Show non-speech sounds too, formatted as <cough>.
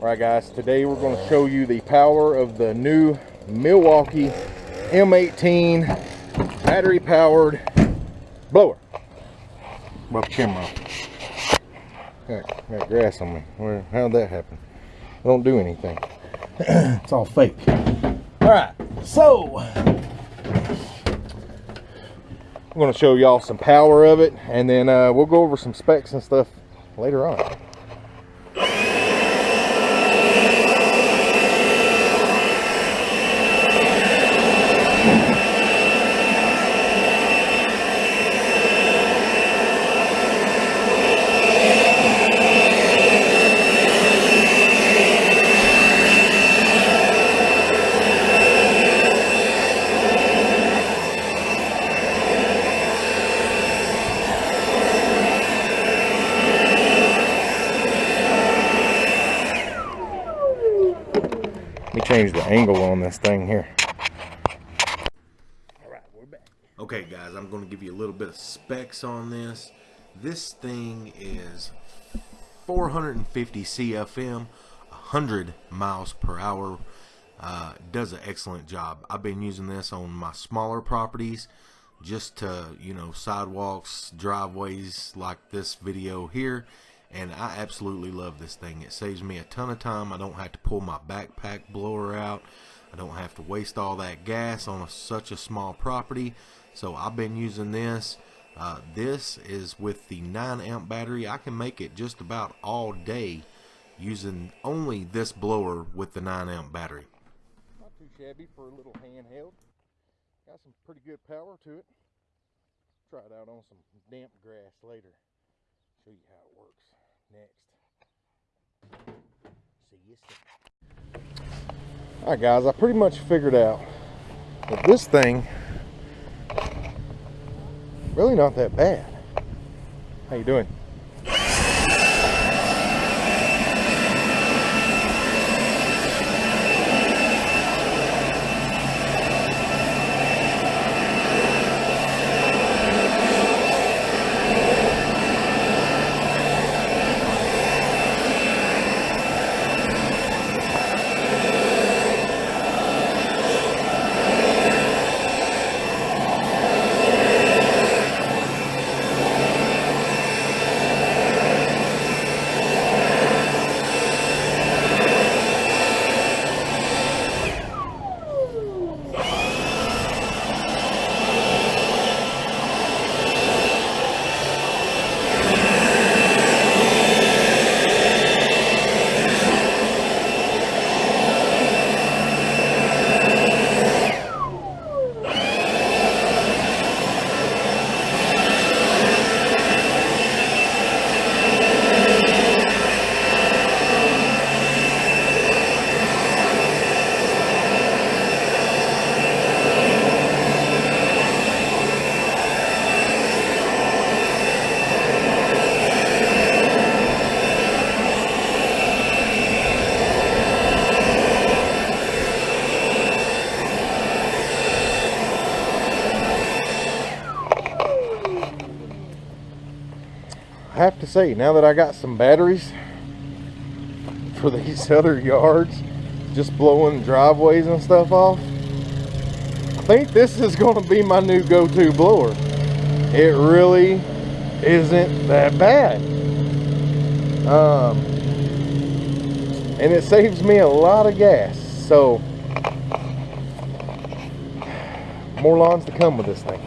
All right, guys, today we're going to show you the power of the new Milwaukee M18 battery powered blower. Above the camera. Got, grass on me. Where, how'd that happen? I Don't do anything. <clears throat> it's all fake. All right, so I'm going to show y'all some power of it, and then uh, we'll go over some specs and stuff later on. Let me change the angle on this thing here. Okay guys, I'm going to give you a little bit of specs on this. This thing is 450 CFM, 100 miles per hour. Uh, does an excellent job. I've been using this on my smaller properties just to, you know, sidewalks, driveways like this video here and I absolutely love this thing. It saves me a ton of time. I don't have to pull my backpack blower out. I don't have to waste all that gas on a, such a small property. So I've been using this. Uh, this is with the 9 amp battery. I can make it just about all day using only this blower with the 9 amp battery. Not too shabby for a little handheld. Got some pretty good power to it. Try it out on some damp grass later. Show you how it works next. See you soon. Alright guys, I pretty much figured out that this thing really not that bad. How you doing? Have to say, now that I got some batteries for these <laughs> other yards, just blowing driveways and stuff off, I think this is going to be my new go-to blower. It really isn't that bad. Um, and it saves me a lot of gas. So, more lawns to come with this thing.